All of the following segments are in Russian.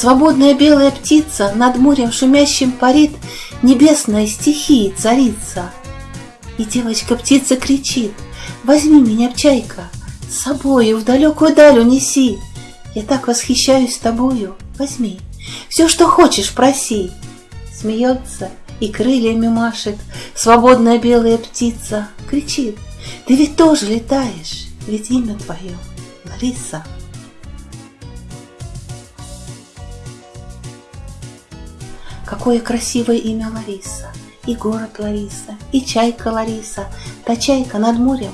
Свободная белая птица Над морем шумящим парит, Небесная стихии царица. И девочка-птица кричит, Возьми меня, чайка, с собою в далекую даль унеси. Я так восхищаюсь тобою, возьми, все, что хочешь, проси. Смеется и крыльями машет Свободная белая птица, кричит, Ты ведь тоже летаешь, ведь имя твое Лариса. Какое красивое имя Лариса, и город Лариса, и чайка Лариса, та чайка над морем,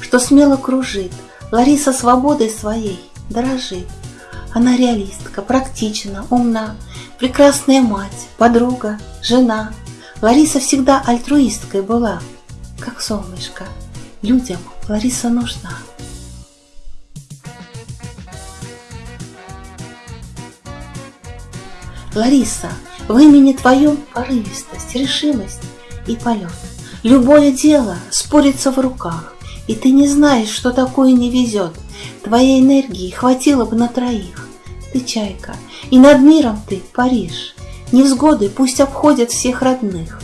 что смело кружит, Лариса свободой своей дорожит. Она реалистка, практична, умна, прекрасная мать, подруга, жена. Лариса всегда альтруисткой была, как солнышко. Людям Лариса нужна. Лариса, в имени твоем порывистость, решимость и полет. Любое дело спорится в руках, и ты не знаешь, что такое не везет. Твоей энергии хватило бы на троих. Ты чайка, и над миром ты паришь. Невзгоды пусть обходят всех родных.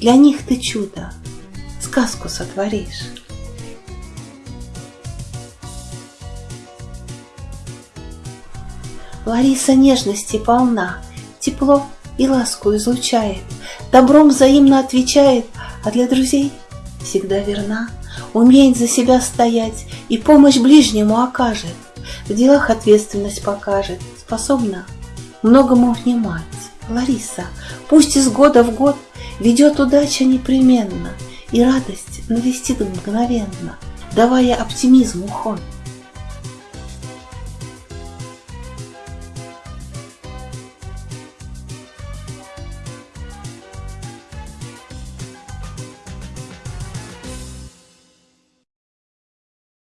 Для них ты чудо, сказку сотворишь. Лариса нежности полна, тепло и ласку излучает, добром взаимно отвечает, а для друзей всегда верна, умеет за себя стоять и помощь ближнему окажет, в делах ответственность покажет, способна многому внимать. Лариса, пусть из года в год ведет удача непременно, и радость навестит мгновенно, давая оптимизму ход.